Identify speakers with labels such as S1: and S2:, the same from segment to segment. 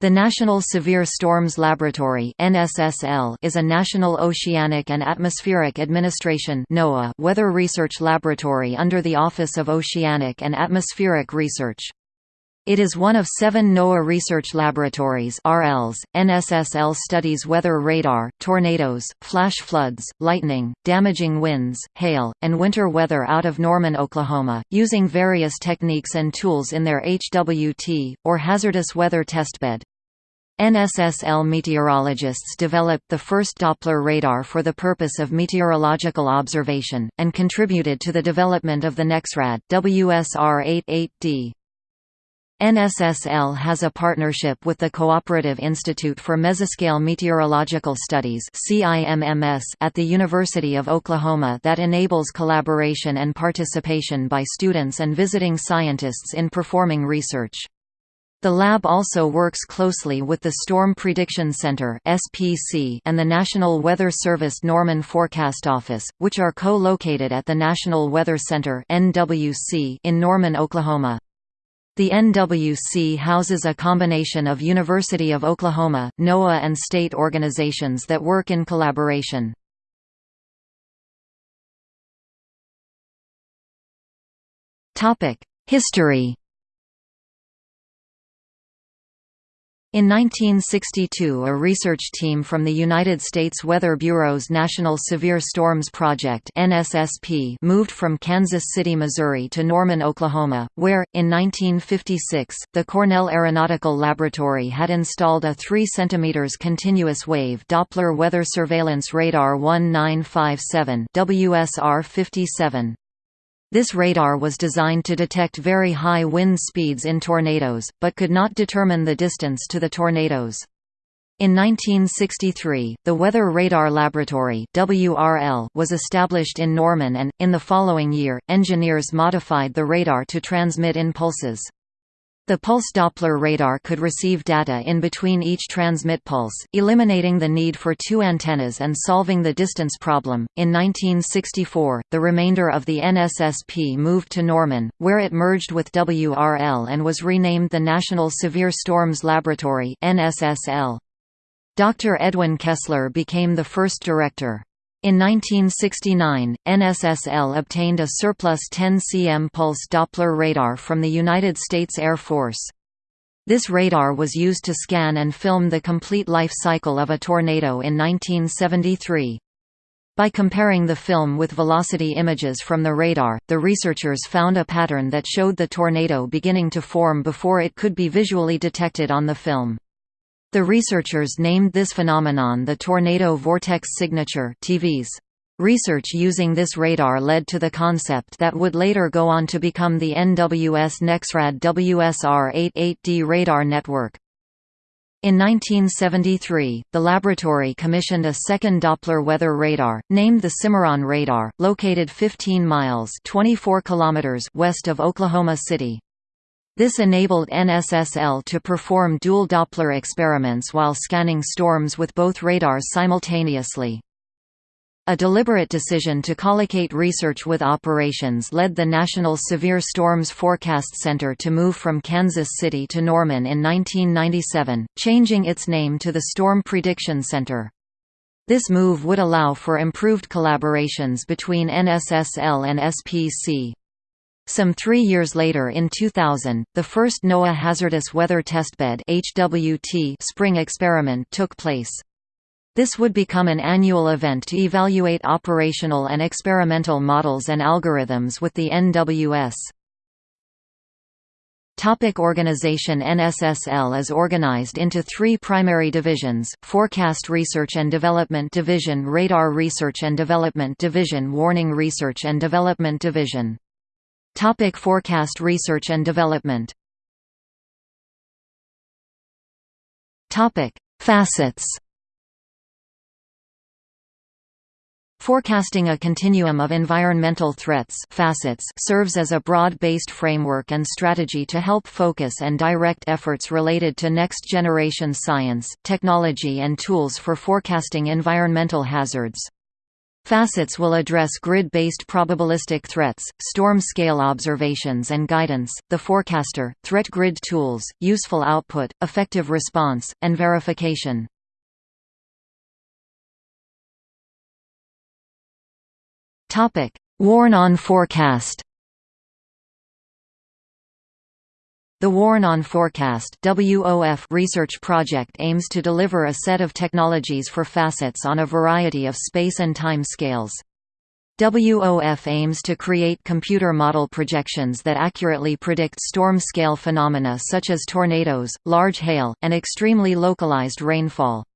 S1: The National Severe Storms Laboratory is a national oceanic and atmospheric administration weather research laboratory under the Office of Oceanic and Atmospheric Research. It is one of seven NOAA research laboratories RLs. NSSL studies weather radar, tornadoes, flash floods, lightning, damaging winds, hail, and winter weather out of Norman, Oklahoma, using various techniques and tools in their HWT, or Hazardous Weather Testbed. NSSL meteorologists developed the first Doppler radar for the purpose of meteorological observation, and contributed to the development of the NEXRAD, WSR-88D. NSSL has a partnership with the Cooperative Institute for Mesoscale Meteorological Studies at the University of Oklahoma that enables collaboration and participation by students and visiting scientists in performing research. The lab also works closely with the Storm Prediction Center and the National Weather Service Norman Forecast Office, which are co-located at the National Weather Center in Norman, Oklahoma. The NWC houses a combination of University of Oklahoma, NOAA and state organizations that work in collaboration. History In 1962 a research team from the United States Weather Bureau's National Severe Storms Project moved from Kansas City, Missouri to Norman, Oklahoma, where, in 1956, the Cornell Aeronautical Laboratory had installed a 3 cm continuous wave Doppler weather surveillance radar 1957 WSR-57. This radar was designed to detect very high wind speeds in tornadoes, but could not determine the distance to the tornadoes. In 1963, the Weather Radar Laboratory WRL was established in Norman and, in the following year, engineers modified the radar to transmit in pulses. The pulse Doppler radar could receive data in between each transmit pulse, eliminating the need for two antennas and solving the distance problem. In 1964, the remainder of the NSSP moved to Norman, where it merged with WRL and was renamed the National Severe Storms Laboratory (NSSL). Dr. Edwin Kessler became the first director. In 1969, NSSL obtained a surplus 10 cm pulse Doppler radar from the United States Air Force. This radar was used to scan and film the complete life cycle of a tornado in 1973. By comparing the film with velocity images from the radar, the researchers found a pattern that showed the tornado beginning to form before it could be visually detected on the film. The researchers named this phenomenon the tornado vortex signature TVS. Research using this radar led to the concept that would later go on to become the NWS NEXRAD WSR-88D radar network. In 1973, the laboratory commissioned a second Doppler weather radar, named the Cimarron radar, located 15 miles 24 kilometers west of Oklahoma City. This enabled NSSL to perform dual Doppler experiments while scanning storms with both radars simultaneously. A deliberate decision to collocate research with operations led the National Severe Storms Forecast Center to move from Kansas City to Norman in 1997, changing its name to the Storm Prediction Center. This move would allow for improved collaborations between NSSL and SPC. Some three years later in 2000, the first NOAA Hazardous Weather Testbed spring experiment took place. This would become an annual event to evaluate operational and experimental models and algorithms with the NWS. Topic organization NSSL is organized into three primary divisions, Forecast Research and Development Division Radar Research and Development Division Warning Research and Development Division Topic forecast research and development Topic Facets Forecasting a continuum of environmental threats facets serves as a broad-based framework and strategy to help focus and direct efforts related to next-generation science, technology and tools for forecasting environmental hazards. Facets will address grid-based probabilistic threats, storm scale observations and guidance, the forecaster, threat grid tools, useful output, effective response, and verification. Warn-on forecast The Warn-on Forecast research project aims to deliver a set of technologies for facets on a variety of space and time scales. WOF aims to create computer model projections that accurately predict storm-scale phenomena such as tornadoes, large hail, and extremely localized rainfall.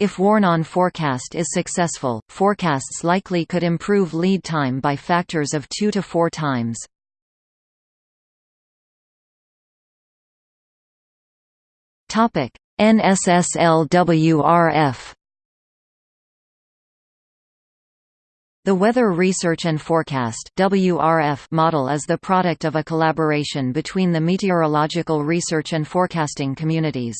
S1: If Warn-on forecast is successful, forecasts likely could improve lead time by factors of 2 to 4 times. Topic: NSSLWRF The Weather Research and Forecast WRF model is the product of a collaboration between the meteorological research and forecasting communities.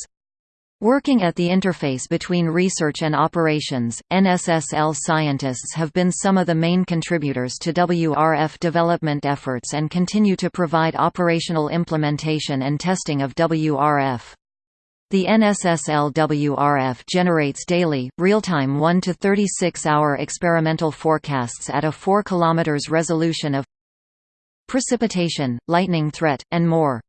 S1: Working at the interface between research and operations, NSSL scientists have been some of the main contributors to WRF development efforts and continue to provide operational implementation and testing of WRF. The NSSL-WRF generates daily, real-time 1 to 36-hour experimental forecasts at a 4 km resolution of precipitation, lightning threat, and more.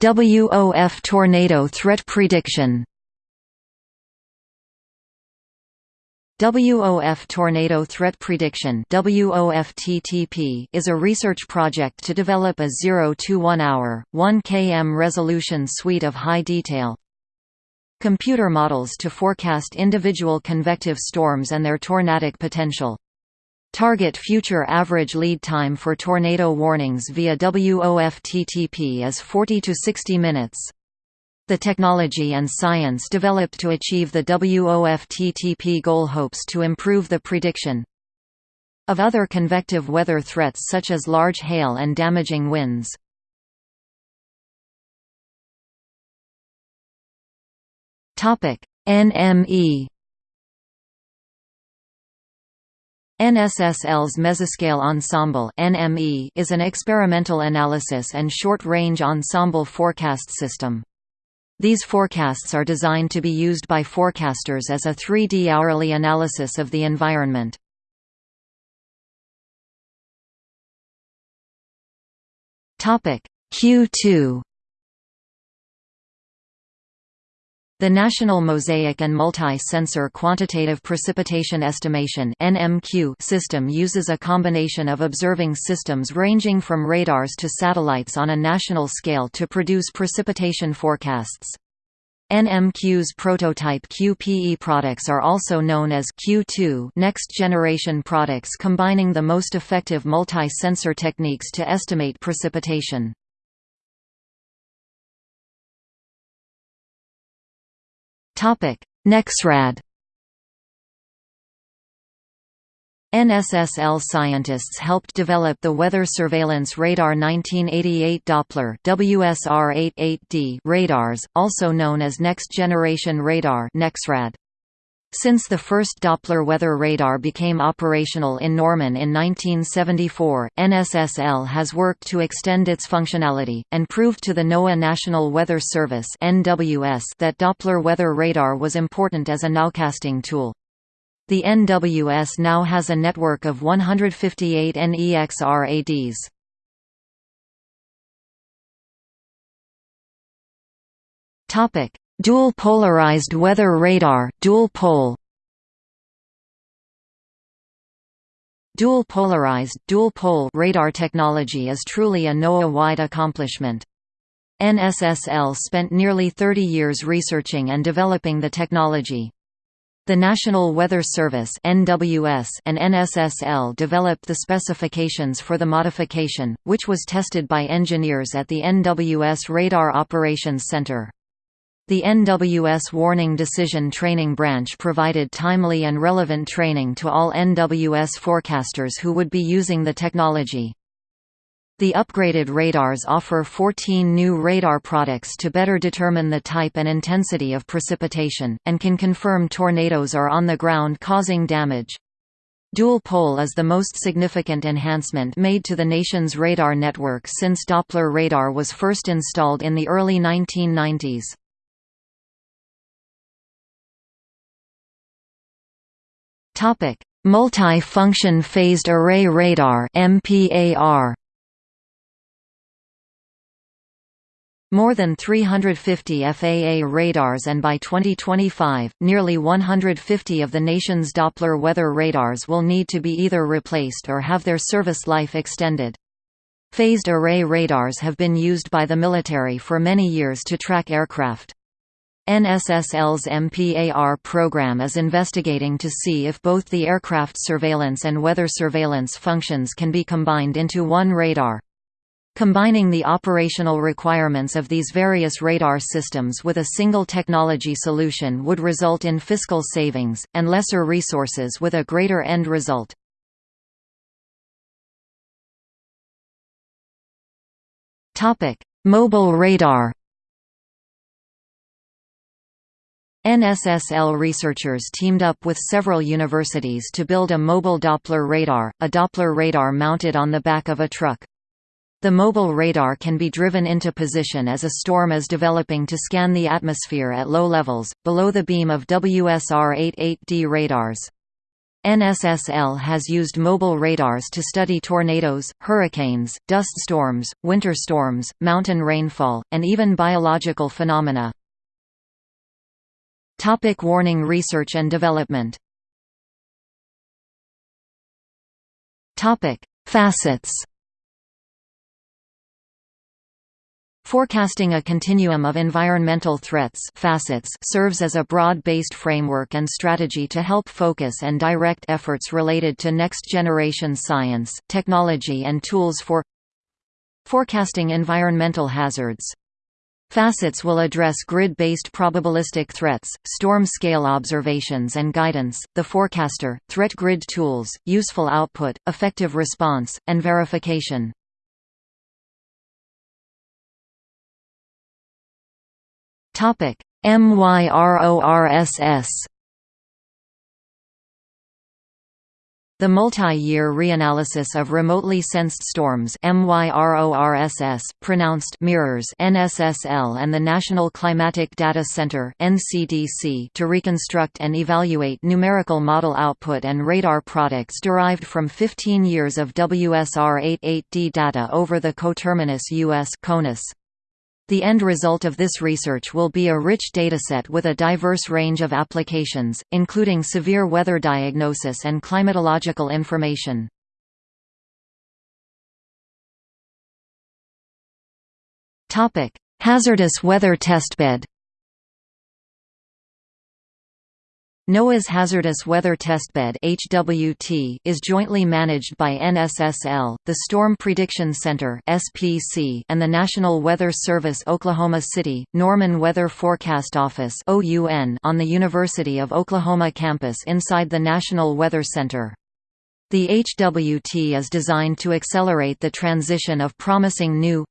S1: WOF tornado threat prediction WOF Tornado Threat Prediction is a research project to develop a 0 to 1 hour, 1 km resolution suite of high-detail computer models to forecast individual convective storms and their tornadic potential. Target future average lead time for tornado warnings via WOF-TTP is 40 to 60 minutes. The technology and science developed to achieve the WOF-TTP goal hopes to improve the prediction of other convective weather threats such as large hail and damaging winds. NME NSSL's Mesoscale Ensemble is an experimental analysis and short-range ensemble forecast system. These forecasts are designed to be used by forecasters as a 3D hourly analysis of the environment. Q2 The National Mosaic and Multi-Sensor Quantitative Precipitation Estimation system uses a combination of observing systems ranging from radars to satellites on a national scale to produce precipitation forecasts. NMQ's prototype QPE products are also known as Q2 next-generation products combining the most effective multi-sensor techniques to estimate precipitation. NEXRAD NSSL scientists helped develop the Weather Surveillance Radar 1988 Doppler WSR-88D radars, also known as Next Generation Radar NEXRAD. Since the first Doppler weather radar became operational in Norman in 1974, NSSL has worked to extend its functionality, and proved to the NOAA National Weather Service that Doppler weather radar was important as a nowcasting tool. The NWS now has a network of 158 NEXRADs. Topic: Dual polarized weather radar dual pol Dual polarized dual pol radar technology is truly a NOAA-wide accomplishment. NSSL spent nearly 30 years researching and developing the technology. The National Weather Service (NWS) and NSSL developed the specifications for the modification, which was tested by engineers at the NWS Radar Operations Center. The NWS Warning Decision Training Branch provided timely and relevant training to all NWS forecasters who would be using the technology. The upgraded radars offer 14 new radar products to better determine the type and intensity of precipitation, and can confirm tornadoes are on the ground causing damage. Dual pol is the most significant enhancement made to the nation's radar network since Doppler radar was first installed in the early 1990s. Multi-function phased array radar MPAR More than 350 FAA radars and by 2025, nearly 150 of the nation's Doppler weather radars will need to be either replaced or have their service life extended. Phased array radars have been used by the military for many years to track aircraft. NSSL's MPAR program is investigating to see if both the aircraft surveillance and weather surveillance functions can be combined into one radar. Combining the operational requirements of these various radar systems with a single technology solution would result in fiscal savings, and lesser resources with a greater end result. Mobile radar NSSL researchers teamed up with several universities to build a mobile Doppler radar, a Doppler radar mounted on the back of a truck. The mobile radar can be driven into position as a storm is developing to scan the atmosphere at low levels, below the beam of WSR-88D radars. NSSL has used mobile radars to study tornadoes, hurricanes, dust storms, winter storms, mountain rainfall, and even biological phenomena. Topic warning research and development Topic: Facets Forecasting a continuum of environmental threats facets serves as a broad-based framework and strategy to help focus and direct efforts related to next-generation science, technology and tools for forecasting environmental hazards. Facets will address grid-based probabilistic threats, storm-scale observations and guidance, the forecaster, threat grid tools, useful output, effective response, and verification. MYRORSS The multi-year reanalysis of remotely sensed storms MYRORSS, pronounced mirrors NSSL and the National Climatic Data Center NCDC to reconstruct and evaluate numerical model output and radar products derived from 15 years of WSR-88D data over the coterminous U.S. CONUS. The end result of this research will be a rich dataset with a diverse range of applications, including severe weather diagnosis and climatological information. Hazardous weather testbed NOAA's Hazardous Weather Testbed (HWT) is jointly managed by NSSL, the Storm Prediction Center (SPC), and the National Weather Service Oklahoma City Norman Weather Forecast Office (OUN) on the University of Oklahoma campus inside the National Weather Center. The HWT is designed to accelerate the transition of promising new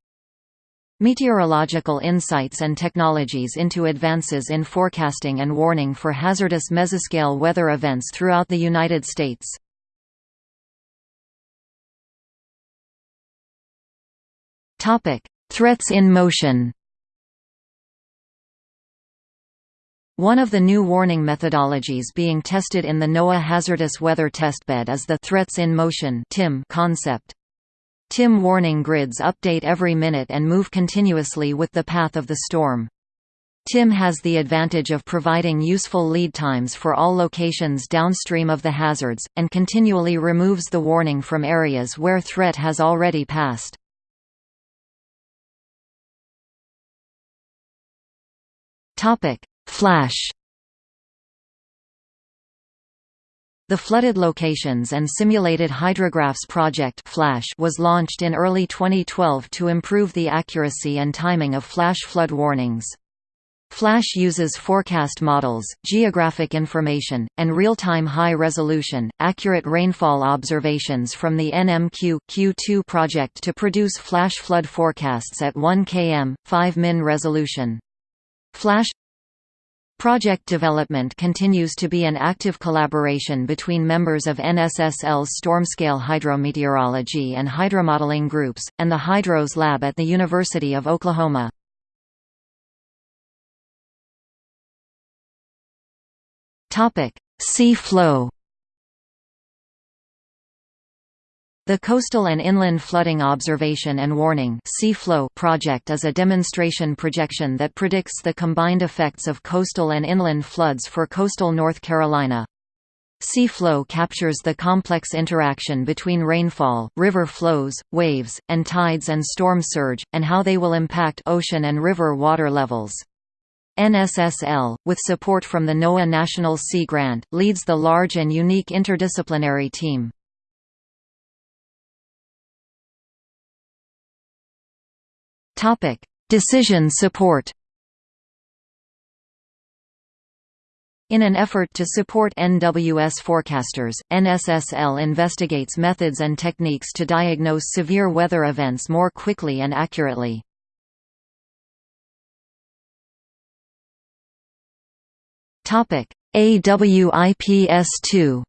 S1: Meteorological insights and technologies into advances in forecasting and warning for hazardous mesoscale weather events throughout the United States. Threats in motion One of the new warning methodologies being tested in the NOAA Hazardous Weather Testbed is the Threats in Motion concept. TIM warning grids update every minute and move continuously with the path of the storm. TIM has the advantage of providing useful lead times for all locations downstream of the hazards, and continually removes the warning from areas where threat has already passed. Flash The Flooded Locations and Simulated Hydrographs Project Flash was launched in early 2012 to improve the accuracy and timing of flash flood warnings. Flash uses forecast models, geographic information, and real-time high-resolution, accurate rainfall observations from the NMQ Q2 project to produce flash flood forecasts at 1 km, 5 min resolution. Flash Project development continues to be an active collaboration between members of NSSL's Stormscale Hydrometeorology and Hydromodeling groups, and the Hydros Lab at the University of Oklahoma. Sea flow The Coastal and Inland Flooding Observation and Warning project is a demonstration projection that predicts the combined effects of coastal and inland floods for coastal North Carolina. Sea-flow captures the complex interaction between rainfall, river flows, waves, and tides and storm surge, and how they will impact ocean and river water levels. NSSL, with support from the NOAA National Sea Grant, leads the large and unique interdisciplinary team. Topic: Decision support. In an effort to support NWS forecasters, NSSL investigates methods and techniques to diagnose severe weather events more quickly and accurately. Topic: AWIPS2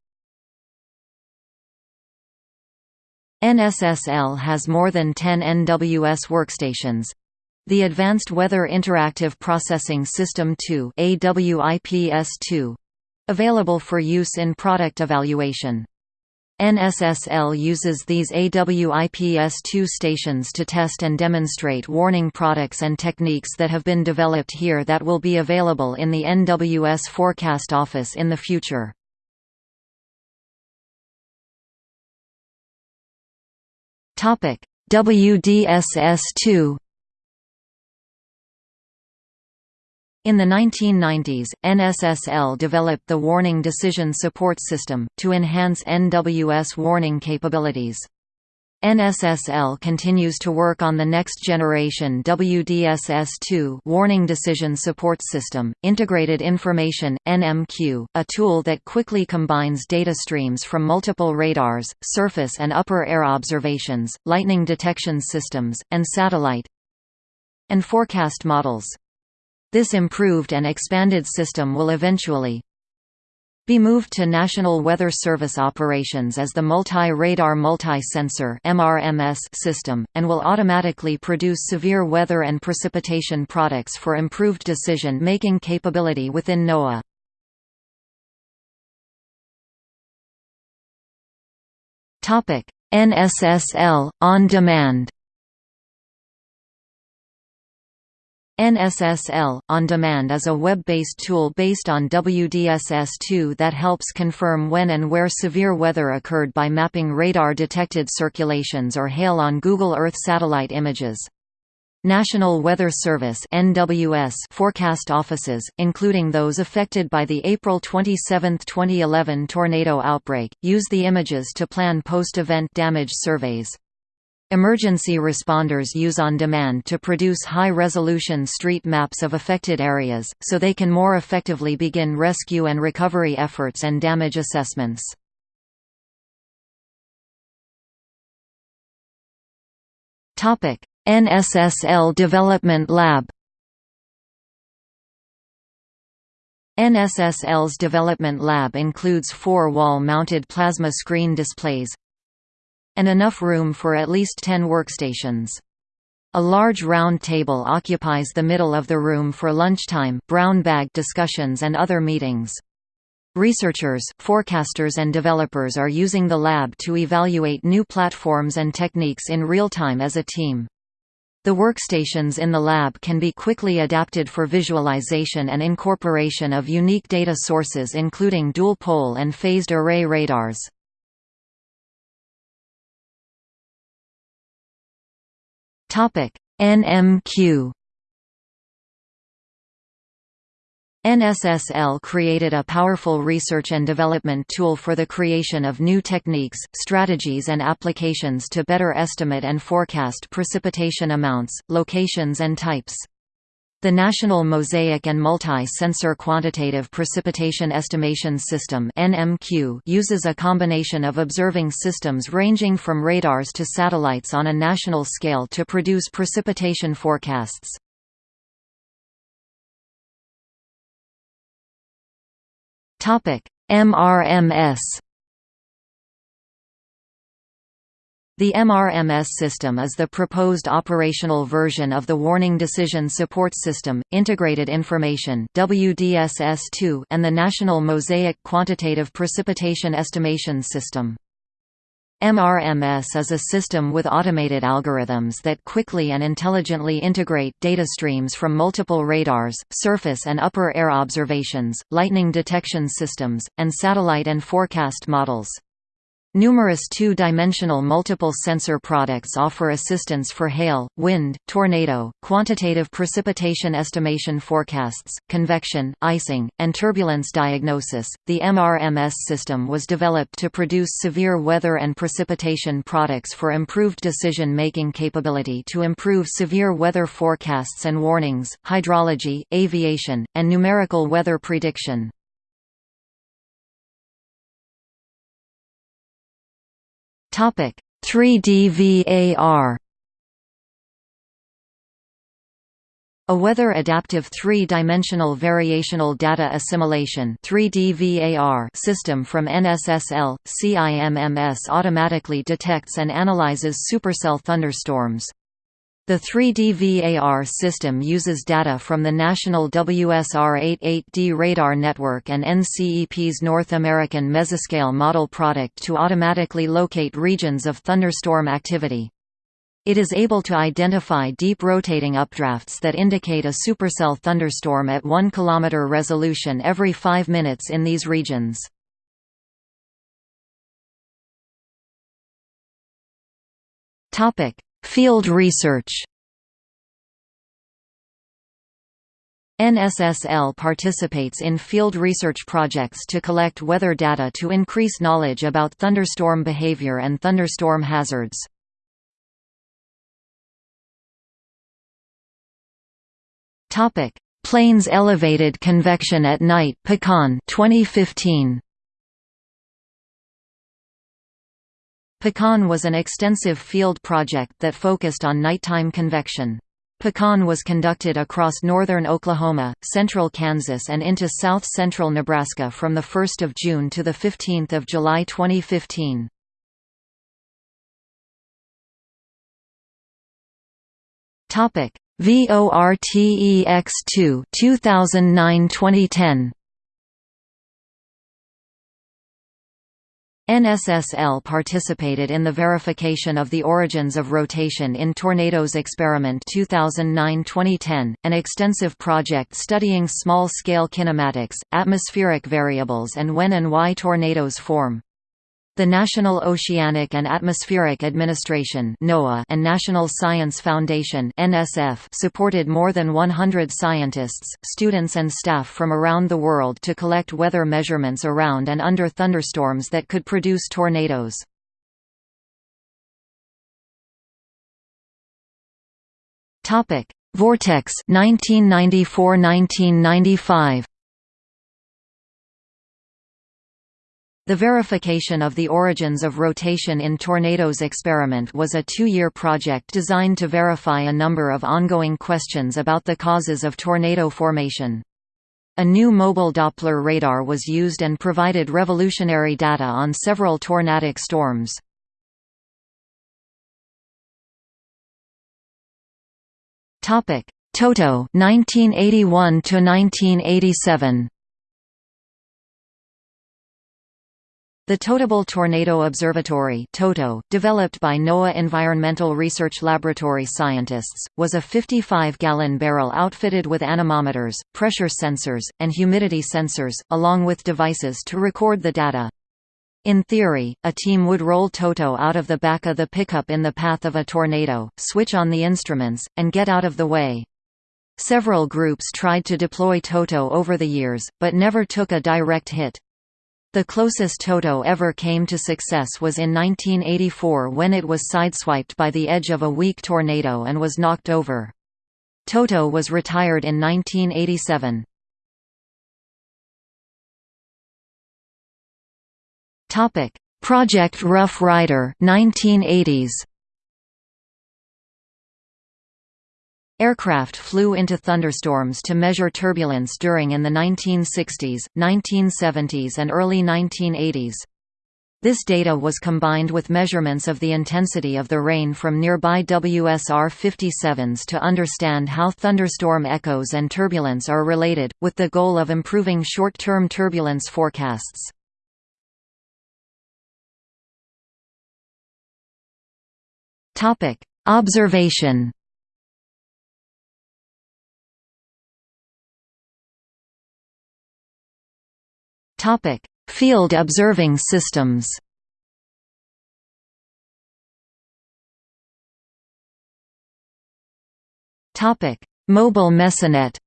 S1: NSSL has more than 10 NWS workstations. The Advanced Weather Interactive Processing System 2 AWIPS2, available for use in product evaluation. NSSL uses these AWIPS2 stations to test and demonstrate warning products and techniques that have been developed here that will be available in the NWS Forecast Office in the future. Topic: WDSS2 In the 1990s, NSSL developed the Warning Decision Support System, to enhance NWS warning capabilities. NSSL continues to work on the next generation WDSS2 Warning Decision Support System, Integrated Information, NMQ, a tool that quickly combines data streams from multiple radars, surface and upper air observations, lightning detection systems, and satellite and forecast models. This improved and expanded system will eventually be moved to National Weather Service operations as the Multi-Radar Multi-Sensor system, and will automatically produce severe weather and precipitation products for improved decision-making capability within NOAA. NSSL, On Demand NSSL On Demand is a web-based tool based on WDSS2 that helps confirm when and where severe weather occurred by mapping radar-detected circulations or hail on Google Earth satellite images. National Weather Service (NWS) forecast offices, including those affected by the April 27, 2011 tornado outbreak, use the images to plan post-event damage surveys. Emergency responders use on demand to produce high-resolution street maps of affected areas, so they can more effectively begin rescue and recovery efforts and damage assessments. NSSL Development Lab NSSL's development lab includes four wall-mounted plasma screen displays, and enough room for at least 10 workstations. A large round table occupies the middle of the room for lunchtime, brown bag discussions and other meetings. Researchers, forecasters and developers are using the lab to evaluate new platforms and techniques in real time as a team. The workstations in the lab can be quickly adapted for visualization and incorporation of unique data sources including dual-pole and phased array radars. NMQ NSSL created a powerful research and development tool for the creation of new techniques, strategies and applications to better estimate and forecast precipitation amounts, locations and types. The National Mosaic and Multi-Sensor Quantitative Precipitation Estimation System uses a combination of observing systems ranging from radars to satellites on a national scale to produce precipitation forecasts. MRMS The MRMS system is the proposed operational version of the Warning Decision Support System, Integrated Information WDSS2 and the National Mosaic Quantitative Precipitation Estimation System. MRMS is a system with automated algorithms that quickly and intelligently integrate data streams from multiple radars, surface and upper air observations, lightning detection systems, and satellite and forecast models. Numerous two-dimensional multiple sensor products offer assistance for hail, wind, tornado, quantitative precipitation estimation forecasts, convection, icing, and turbulence diagnosis. The MRMS system was developed to produce severe weather and precipitation products for improved decision-making capability to improve severe weather forecasts and warnings, hydrology, aviation, and numerical weather prediction. 3D VAR A weather-adaptive three-dimensional variational data assimilation system from NSSL, CIMMS automatically detects and analyzes supercell thunderstorms. The 3D VAR system uses data from the national WSR-88D radar network and NCEP's North American Mesoscale model product to automatically locate regions of thunderstorm activity. It is able to identify deep rotating updrafts that indicate a supercell thunderstorm at 1 km resolution every 5 minutes in these regions. Topic: Field research NSSL participates in field research projects to collect weather data to increase knowledge about thunderstorm behavior and thunderstorm hazards. Plains elevated convection at night Pecan 2015 Pecan was an extensive field project that focused on nighttime convection. Pecan was conducted across northern Oklahoma, central Kansas and into south-central Nebraska from 1 June to 15 July 2015. VORTEX2 2009-2010 NSSL participated in the verification of the origins of rotation in Tornadoes Experiment 2009-2010, an extensive project studying small-scale kinematics, atmospheric variables and when and why tornadoes form. The National Oceanic and Atmospheric Administration and National Science Foundation supported more than 100 scientists, students and staff from around the world to collect weather measurements around and under thunderstorms that could produce tornadoes. Vortex 1994–1995 The verification of the origins of rotation in Tornadoes experiment was a two-year project designed to verify a number of ongoing questions about the causes of tornado formation. A new mobile Doppler radar was used and provided revolutionary data on several tornadic storms. Toto 1981 to 1987 The Totable Tornado Observatory (TOTO), developed by NOAA Environmental Research Laboratory scientists, was a 55-gallon barrel outfitted with anemometers, pressure sensors, and humidity sensors, along with devices to record the data. In theory, a team would roll Toto out of the back of the pickup in the path of a tornado, switch on the instruments, and get out of the way. Several groups tried to deploy Toto over the years, but never took a direct hit. The closest Toto ever came to success was in 1984 when it was sideswiped by the edge of a weak tornado and was knocked over. Toto was retired in 1987. Topic: Project Rough Rider 1980s. Aircraft flew into thunderstorms to measure turbulence during in the 1960s, 1970s and early 1980s. This data was combined with measurements of the intensity of the rain from nearby WSR-57s to understand how thunderstorm echoes and turbulence are related, with the goal of improving short-term turbulence forecasts. Observation Topic: Field observing systems Topic: Mobile Mesonet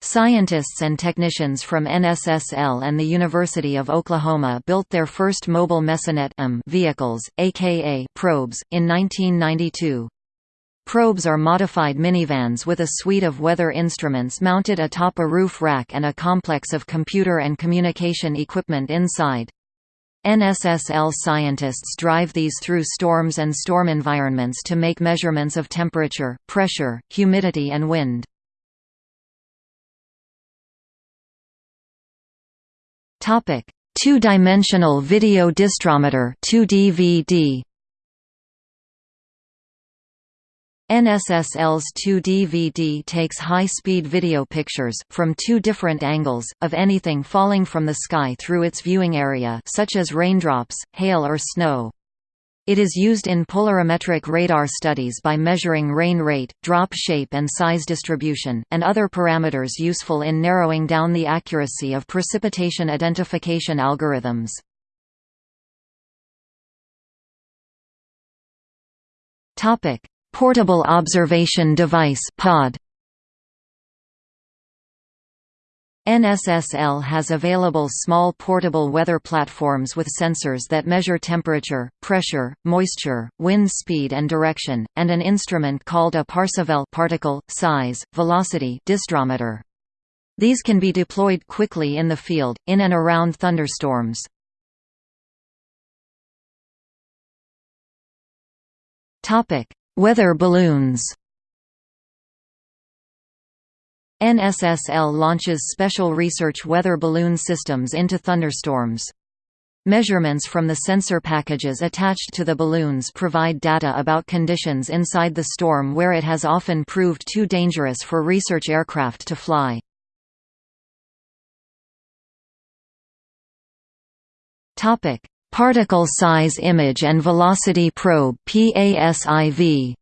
S1: Scientists and technicians from NSSL and the University of Oklahoma built their first mobile Mesonet vehicles, aka probes, in 1992. Probes are modified minivans with a suite of weather instruments mounted atop a roof rack and a complex of computer and communication equipment inside. NSSL scientists drive these through storms and storm environments to make measurements of temperature, pressure, humidity and wind. Two-dimensional video disdrometer 2DVD NSSL's 2DVD takes high-speed video pictures, from two different angles, of anything falling from the sky through its viewing area such as raindrops, hail or snow. It is used in polarimetric radar studies by measuring rain rate, drop shape and size distribution, and other parameters useful in narrowing down the accuracy of precipitation identification algorithms. Topic: Portable Observation Device (POD). NSSL has available small portable weather platforms with sensors that measure temperature, pressure, moisture, wind speed and direction, and an instrument called a Parsivel particle, size, velocity disdrometer. These can be deployed quickly in the field, in and around thunderstorms. Topic: Weather balloons NSSL launches special research weather balloon systems into thunderstorms. Measurements from the sensor packages attached to the balloons provide data about conditions inside the storm where it has often proved too dangerous for research aircraft to fly. Particle Size Image and Velocity Probe PASIV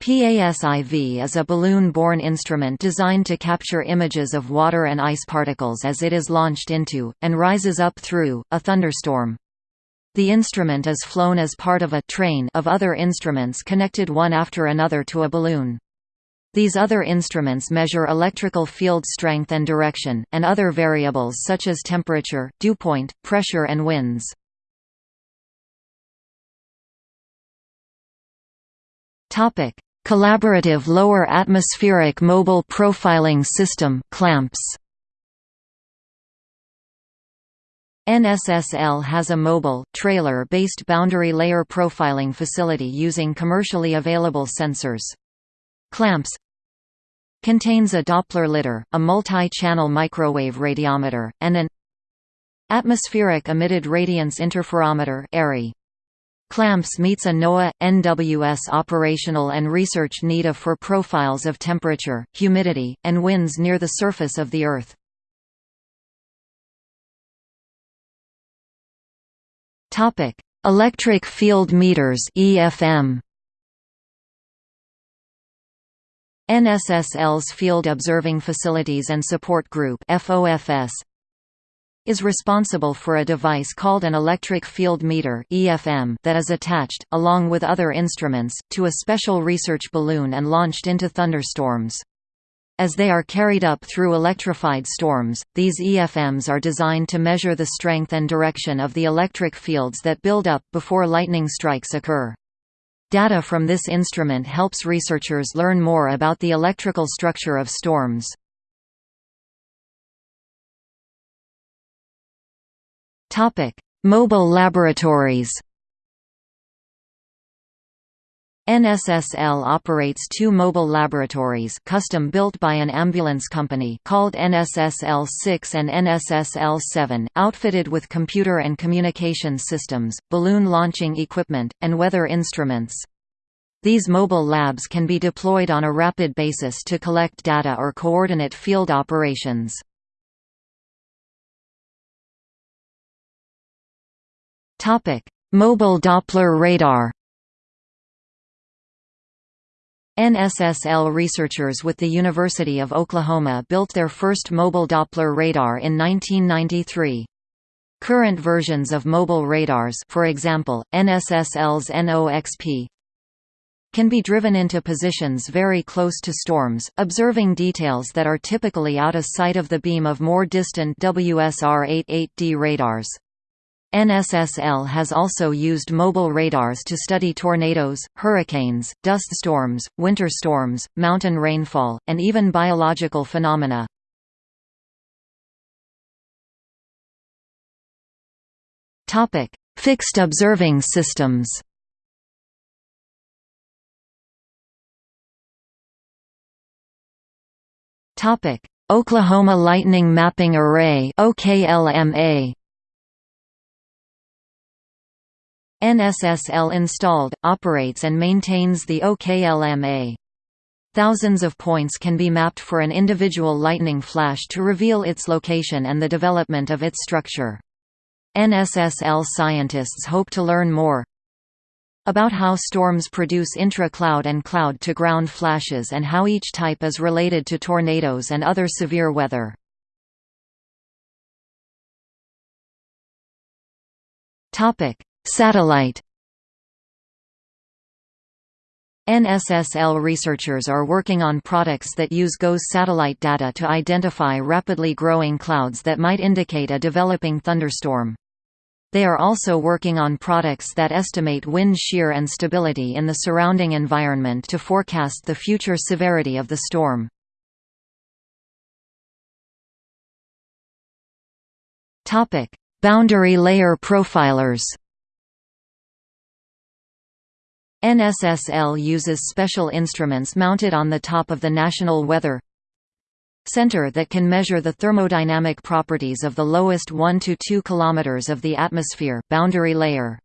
S1: PASIV is a balloon-borne instrument designed to capture images of water and ice particles as it is launched into, and rises up through, a thunderstorm. The instrument is flown as part of a train of other instruments connected one after another to a balloon. These other instruments measure electrical field strength and direction, and other variables such as temperature, dewpoint, pressure and winds. Collaborative Lower Atmospheric Mobile Profiling System CLAMPS NSSL has a mobile, trailer-based boundary layer profiling facility using commercially available sensors. Clamps Contains a Doppler lidar, a multi-channel microwave radiometer, and an Atmospheric Emitted Radiance Interferometer. CLAMPS meets a NOAA, NWS operational and research need for profiles of temperature, humidity, and winds near the surface of the Earth. Electric field meters EFM NSSL's Field Observing Facilities and Support Group is responsible for a device called an electric field meter that is attached, along with other instruments, to a special research balloon and launched into thunderstorms. As they are carried up through electrified storms, these EFMs are designed to measure the strength and direction of the electric fields that build up before lightning strikes occur. Data from this instrument helps researchers learn more about the electrical structure of storms. Mobile laboratories NSSL operates two mobile laboratories custom built by an ambulance company called NSSL-6 and NSSL-7, outfitted with computer and communication systems, balloon launching equipment, and weather instruments. These mobile labs can be deployed on a rapid basis to collect data or coordinate field operations. Mobile Doppler radar NSSL researchers with the University of Oklahoma built their first mobile Doppler radar in 1993. Current versions of mobile radars for example, NSSL's NOXP can be driven into positions very close to storms, observing details that are typically out of sight of the beam of more distant WSR-88D radars. NSSL has also used mobile radars to study tornadoes, hurricanes, dust storms, winter storms, mountain rainfall, and even biological phenomena. Fixed observing systems Oklahoma Lightning Mapping Array OKLMA NSSL installed, operates and maintains the OKLMA. Thousands of points can be mapped for an individual lightning flash to reveal its location and the development of its structure. NSSL scientists hope to learn more about how storms produce intra-cloud and cloud-to-ground flashes and how each type is related to tornadoes and other severe weather. Topic: Satellite NSSL researchers are working on products that use GOES satellite data to identify rapidly growing clouds that might indicate a developing thunderstorm. They are also working on products that estimate wind shear and stability in the surrounding environment to forecast the future severity of the storm. Boundary layer profilers NSSL uses special instruments mounted on the top of the National Weather Center that can measure the thermodynamic properties of the lowest 1 to 2 km of the atmosphere boundary layer.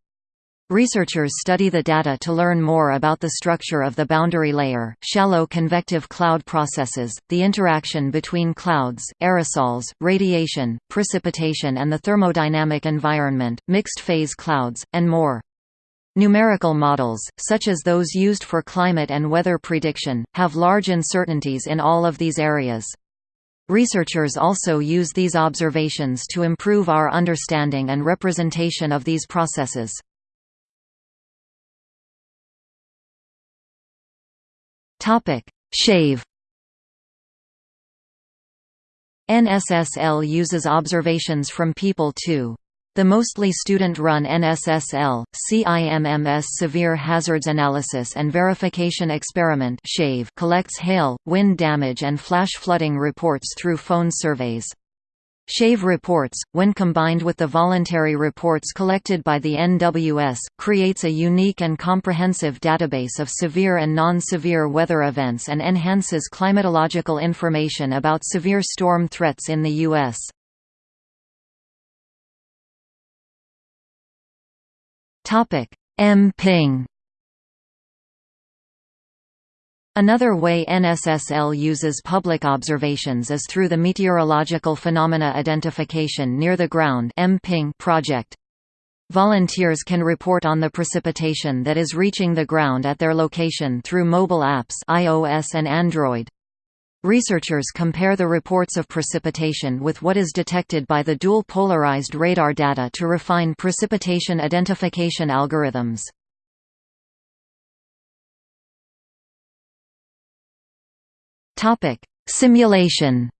S1: Researchers study the data to learn more about the structure of the boundary layer, shallow convective cloud processes, the interaction between clouds, aerosols, radiation, precipitation and the thermodynamic environment, mixed-phase clouds, and more. Numerical models, such as those used for climate and weather prediction, have large uncertainties in all of these areas. Researchers also use these observations to improve our understanding and representation of these processes. Shave NSSL uses observations from people too. The mostly student-run NSSL, CIMMS Severe Hazards Analysis and Verification Experiment collects hail, wind damage and flash flooding reports through phone surveys. SHAVE reports, when combined with the voluntary reports collected by the NWS, creates a unique and comprehensive database of severe and non-severe weather events and enhances climatological information about severe storm threats in the U.S. M-ping Another way NSSL uses public observations is through the Meteorological Phenomena Identification Near the Ground project. Volunteers can report on the precipitation that is reaching the ground at their location through mobile apps iOS and Android. Researchers compare the reports of precipitation with what is detected by the dual polarized radar data to refine precipitation identification algorithms. Simulation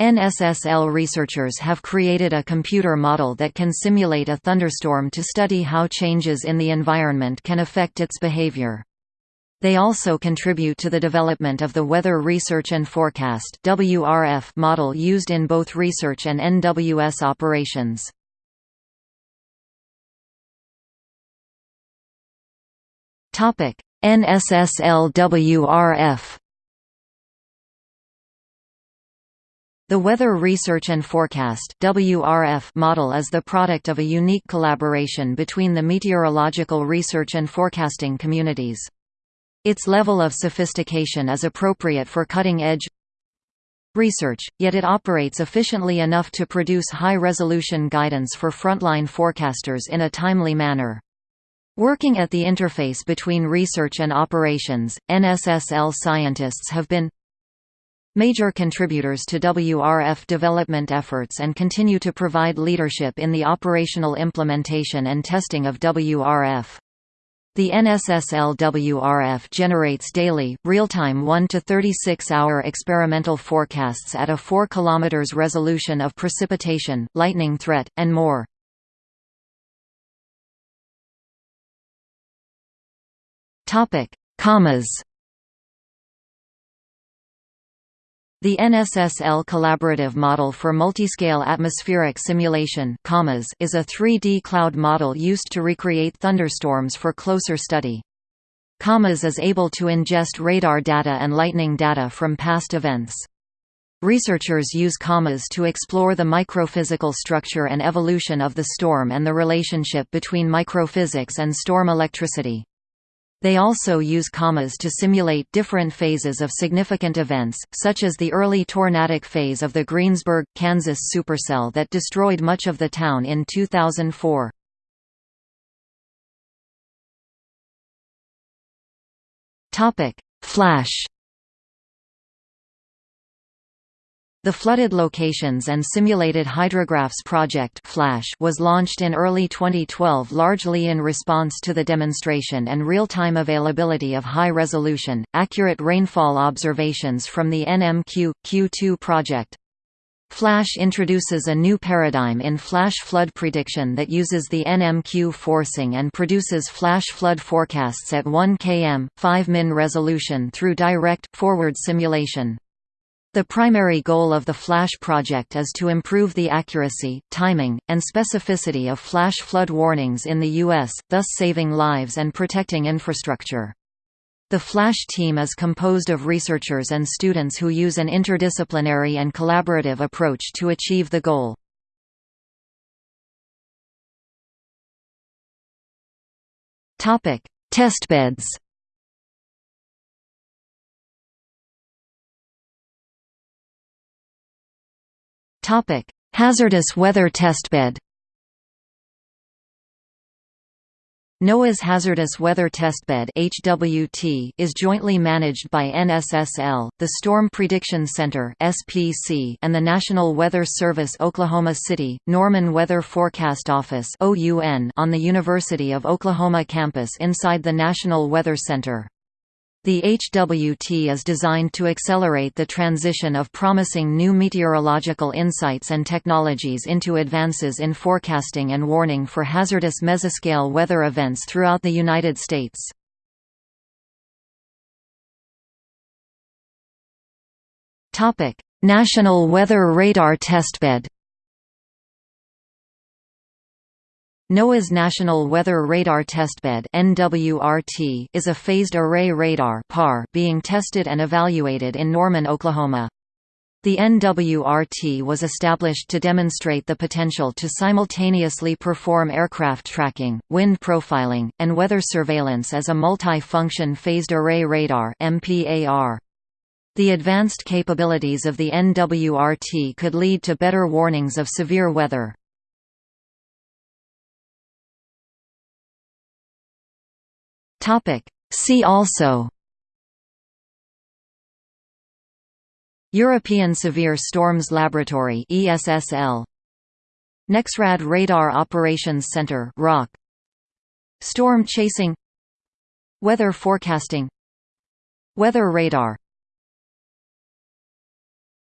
S1: NSSL researchers have created a computer model that can simulate a thunderstorm to study how changes in the environment can affect its behavior. They also contribute to the development of the Weather Research and Forecast model used in both research and NWS operations. NSSL-WRF The Weather Research and Forecast WRF model is the product of a unique collaboration between the meteorological research and forecasting communities. Its level of sophistication is appropriate for cutting-edge research, yet it operates efficiently enough to produce high-resolution guidance for frontline forecasters in a timely manner. Working at the interface between research and operations, NSSL scientists have been major contributors to WRF development efforts and continue to provide leadership in the operational implementation and testing of WRF. The NSSL-WRF generates daily, real-time 1 to 36-hour experimental forecasts at a 4 km resolution of precipitation, lightning threat, and more. COMMAS The NSSL Collaborative Model for Multiscale Atmospheric Simulation is a 3D cloud model used to recreate thunderstorms for closer study. COMMAS is able to ingest radar data and lightning data from past events. Researchers use COMMAS to explore the microphysical structure and evolution of the storm and the relationship between microphysics and storm electricity. They also use COMMAS to simulate different phases of significant events, such as the early tornadic phase of the Greensburg, Kansas supercell that destroyed much of the town in 2004. Flash The Flooded Locations and Simulated Hydrographs Project Flash was launched in early 2012 largely in response to the demonstration and real-time availability of high-resolution, accurate rainfall observations from the NMQ Q2 project. Flash introduces a new paradigm in flash flood prediction that uses the NMQ forcing and produces flash flood forecasts at 1 km, 5 min resolution through direct, forward simulation. The primary goal of the FLASH project is to improve the accuracy, timing, and specificity of flash flood warnings in the U.S., thus saving lives and protecting infrastructure. The FLASH team is composed of researchers and students who use an interdisciplinary and collaborative approach to achieve the goal. Testbeds Topic: Hazardous weather testbed. NOAA's Hazardous Weather Testbed (HWT) is jointly managed by NSSL, the Storm Prediction Center (SPC), and the National Weather Service Oklahoma City Norman Weather Forecast Office (OUN) on the University of Oklahoma campus inside the National Weather Center. The HWT is designed to accelerate the transition of promising new meteorological insights and technologies into advances in forecasting and warning for hazardous mesoscale weather events throughout the United States. National Weather Radar Testbed NOAA's National Weather Radar Testbed (NWRT) is a phased array radar (PAR) being tested and evaluated in Norman, Oklahoma. The NWRT was established to demonstrate the potential to simultaneously perform aircraft tracking, wind profiling, and weather surveillance as a multi-function phased array radar (MPAR). The advanced capabilities of the NWRT could lead to better warnings of severe weather. See also. European Severe Storms Laboratory ESSL NEXRAD Radar Operations Center ROC Storm chasing. Weather forecasting. Weather radar